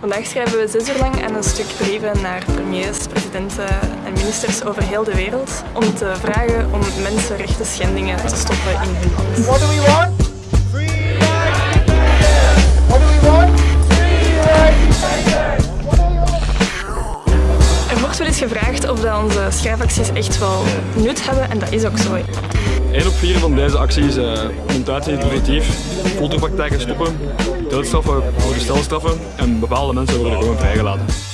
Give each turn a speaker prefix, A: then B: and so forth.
A: Vandaag schrijven we zes uur lang aan een stuk brieven naar premiers, presidenten en ministers over heel de wereld om te vragen om mensenrechten schendingen te stoppen in hun land.
B: What do we want? What do we want?
A: Er wordt wel eens gevraagd of dat onze schrijfacties echt wel nut hebben en dat is ook zo.
C: 1 op 4 van deze acties uh, uit in positief. Folterpraktijken stoppen, doodstraffen worden stelstraffen en bepaalde mensen worden gewoon vrijgelaten.